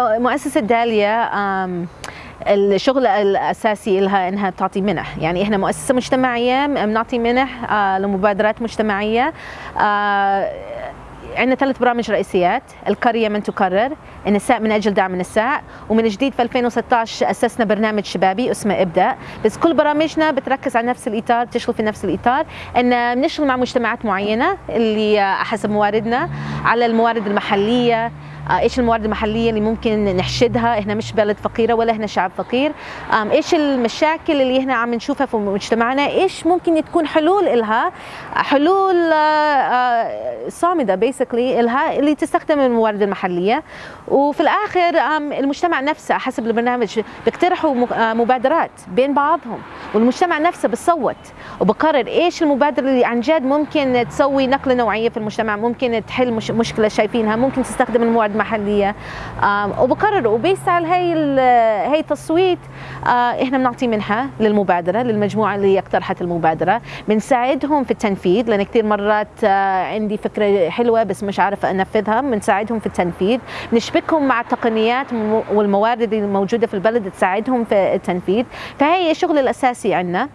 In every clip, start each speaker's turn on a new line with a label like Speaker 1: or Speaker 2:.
Speaker 1: مؤسسة داليا الشغل الأساسي لها إنها بتعطي منح. يعني إحنا مؤسسة مجتمعية بنعطي منح آه، لمبادرات مجتمعية. آه، عندنا ثلاث برامج رئيسيات. القرية من تقرر النساء من أجل دعم النساء. ومن جديد في 2016 أسسنا برنامج شبابي اسمه إبدأ. بس كل برامجنا بتركز على نفس الإطار تشتغل في نفس الإطار. أن بنشتغل مع مجتمعات معينة اللي حسب مواردنا على الموارد المحلية إيش الموارد المحلية اللي ممكن نحشدها؟ إحنا مش بلد فقيرة ولا إحنا شعب فقير. إيش المشاكل اللي إحنا عم نشوفها في مجتمعنا؟ إيش ممكن تكون حلول لها حلول آه، آه، صامدة بيسكلي لها اللي تستخدم الموارد المحلية. وفي الآخر المجتمع نفسه حسب البرنامج بيقترحوا مبادرات بين بعضهم. والمجتمع نفسه بصوت وبقرر إيش المبادرة اللي عن جد ممكن تسوي نقلة نوعية في المجتمع ممكن تحل مش مشكلة شايفينها ممكن تستخدم الموارد المحلية. وبقرر وبيس على هي هي التصويت. إحنا بنعطي منحة للمبادرة للمجموعة اللي اقترحت المبادرة. بنساعدهم في التنفيذ لأن كثير مرات عندي فكرة حلوة بس مش عارفة أنفذها. بنساعدهم في التنفيذ. بنشبكهم مع التقنيات والموارد الموجوده في البلد تساعدهم في التنفيذ. فهي الشغل الأساسي عندنا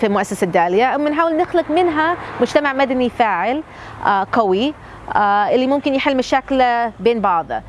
Speaker 1: في مؤسسة داليا بنحاول نخلق منها مجتمع مدني فاعل آه، قوي اللي ممكن يحل مشاكله بين بعضه.